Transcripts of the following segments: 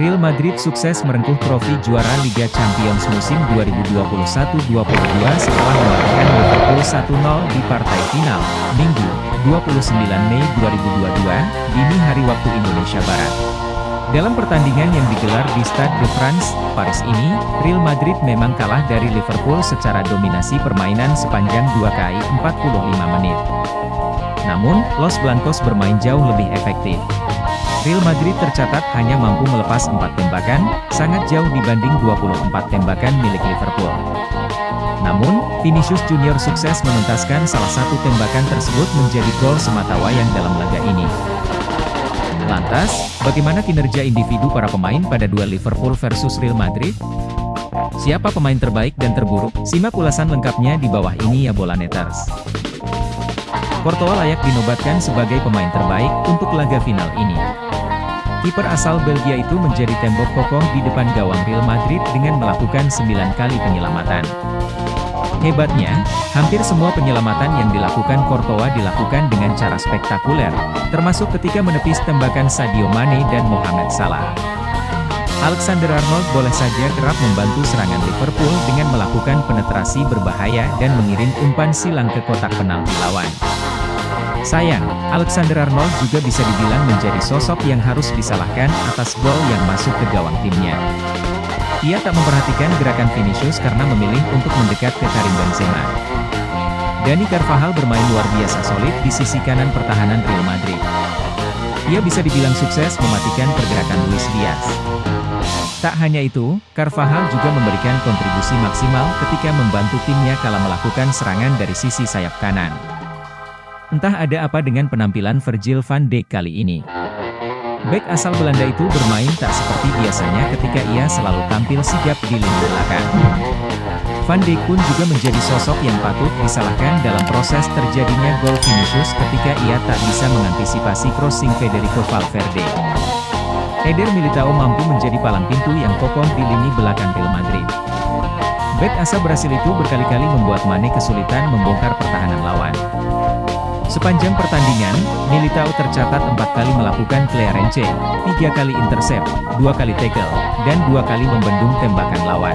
Real Madrid sukses merengkuh trofi juara Liga Champions musim 2021-22 setelah mengalahkan Liverpool 1-0 di partai final, Minggu, 29 Mei 2022, dini hari waktu Indonesia Barat. Dalam pertandingan yang digelar di Stade de France, Paris ini, Real Madrid memang kalah dari Liverpool secara dominasi permainan sepanjang 2 kali 45 menit. Namun, Los Blancos bermain jauh lebih efektif. Real Madrid tercatat hanya mampu melepas 4 tembakan, sangat jauh dibanding 24 tembakan milik Liverpool. Namun, Vinicius Junior sukses menuntaskan salah satu tembakan tersebut menjadi gol sematawayang dalam laga ini. Lantas, bagaimana kinerja individu para pemain pada duel Liverpool versus Real Madrid? Siapa pemain terbaik dan terburuk? Simak ulasan lengkapnya di bawah ini ya bola neters. Courtois layak dinobatkan sebagai pemain terbaik untuk laga final ini. Kiper asal Belgia itu menjadi tembok kokoh di depan gawang Real Madrid dengan melakukan 9 kali penyelamatan. Hebatnya, hampir semua penyelamatan yang dilakukan Courtois dilakukan dengan cara spektakuler, termasuk ketika menepis tembakan Sadio Mane dan Mohamed Salah. Alexander Arnold boleh saja kerap membantu serangan Liverpool dengan melakukan penetrasi berbahaya dan mengirim umpan silang ke kotak penalti lawan. Sayang, Alexander Arnold juga bisa dibilang menjadi sosok yang harus disalahkan atas gol yang masuk ke gawang timnya. Ia tak memperhatikan gerakan Vinicius karena memilih untuk mendekat ke Karim Benzema. Dani Carvajal bermain luar biasa solid di sisi kanan pertahanan Real Madrid. Ia bisa dibilang sukses mematikan pergerakan Luis Diaz. Tak hanya itu, Carvajal juga memberikan kontribusi maksimal ketika membantu timnya kala melakukan serangan dari sisi sayap kanan. Entah ada apa dengan penampilan Virgil van Dijk kali ini. Back asal Belanda itu bermain tak seperti biasanya ketika ia selalu tampil sigap di lini belakang. Van Dijk pun juga menjadi sosok yang patut disalahkan dalam proses terjadinya gol Vinicius ketika ia tak bisa mengantisipasi crossing Federico Valverde. Eder Militao mampu menjadi palang pintu yang kokoh di lini belakang Real Madrid. Back asal Brasil itu berkali-kali membuat Mane kesulitan membongkar pertahanan lawan. Sepanjang pertandingan, Militao tercatat empat kali melakukan clearance, tiga kali intercept, dua kali tackle, dan dua kali membendung tembakan lawan.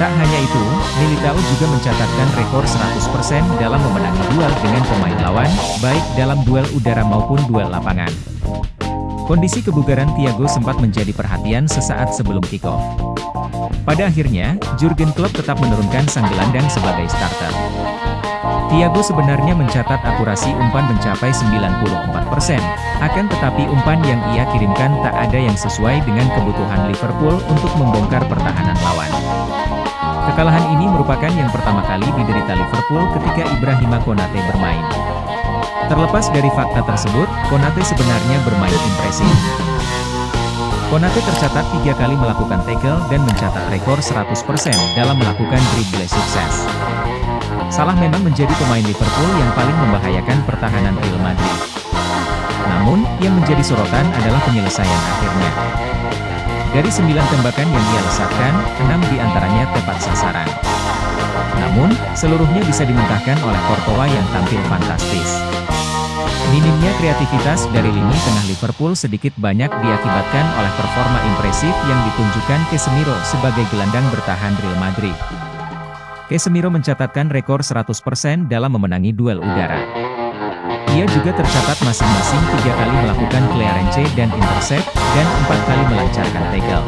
Tak hanya itu, Militao juga mencatatkan rekor 100% dalam memenangi duel dengan pemain lawan, baik dalam duel udara maupun duel lapangan. Kondisi kebugaran Thiago sempat menjadi perhatian sesaat sebelum kick-off. Pada akhirnya, Jurgen Klopp tetap menurunkan sang gelandang sebagai starter. Thiago sebenarnya mencatat akurasi umpan mencapai 94%, akan tetapi umpan yang ia kirimkan tak ada yang sesuai dengan kebutuhan Liverpool untuk membongkar pertahanan lawan. Kekalahan ini merupakan yang pertama kali diderita Liverpool ketika Ibrahima Konate bermain. Terlepas dari fakta tersebut, Konate sebenarnya bermain impresif. Konate tercatat tiga kali melakukan tackle dan mencatat rekor 100% dalam melakukan dribble sukses. Salah memang menjadi pemain Liverpool yang paling membahayakan pertahanan Real Madrid. Namun, yang menjadi sorotan adalah penyelesaian akhirnya. Dari sembilan tembakan yang ia lesatkan, enam di antaranya tepat sasaran. Namun, seluruhnya bisa dimentahkan oleh Courtois yang tampil fantastis. Minimnya kreativitas dari lini tengah Liverpool sedikit banyak diakibatkan oleh performa impresif yang ditunjukkan Casemiro sebagai gelandang bertahan Real Madrid. Casemiro mencatatkan rekor 100% dalam memenangi duel udara. Ia juga tercatat masing-masing tiga kali melakukan clearance dan intercept, dan empat kali melancarkan tackle.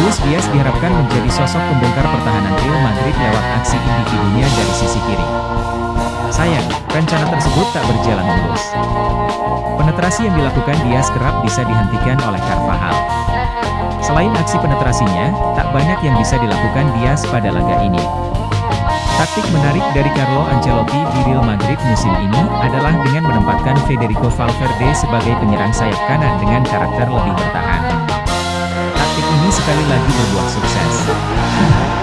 Luis Diaz diharapkan menjadi sosok pembongkar pertahanan Real Madrid lewat aksi individunya dari sisi kiri. Sayang, rencana tersebut tak berjalan mulus. Penetrasi yang dilakukan Diaz kerap bisa dihentikan oleh Carvajal. Selain aksi penetrasinya, tak banyak yang bisa dilakukan Diaz pada laga ini. Taktik menarik dari Carlo Ancelotti di Real Madrid musim ini adalah dengan menempatkan Federico Valverde sebagai penyerang sayap kanan dengan karakter lebih bertahan. Taktik ini sekali lagi membuat sukses.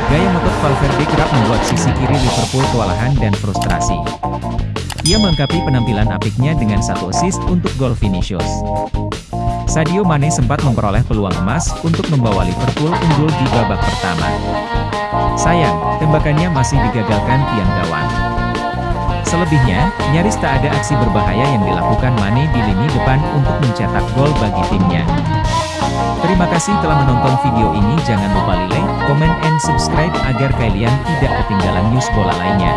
Gaya motor Valverde kerap membuat sisi kiri Liverpool kewalahan dan frustrasi. Ia melengkapi penampilan apiknya dengan satu assist untuk gol Vinicius. Sadio Mane sempat memperoleh peluang emas untuk membawa Liverpool unggul di babak pertama. Sayang, tembakannya masih digagalkan tiang gawang. Selebihnya, nyaris tak ada aksi berbahaya yang dilakukan Mane di lini depan untuk mencetak gol bagi timnya. Terima kasih telah menonton video ini jangan lupa like, comment and subscribe agar kalian tidak ketinggalan news bola lainnya.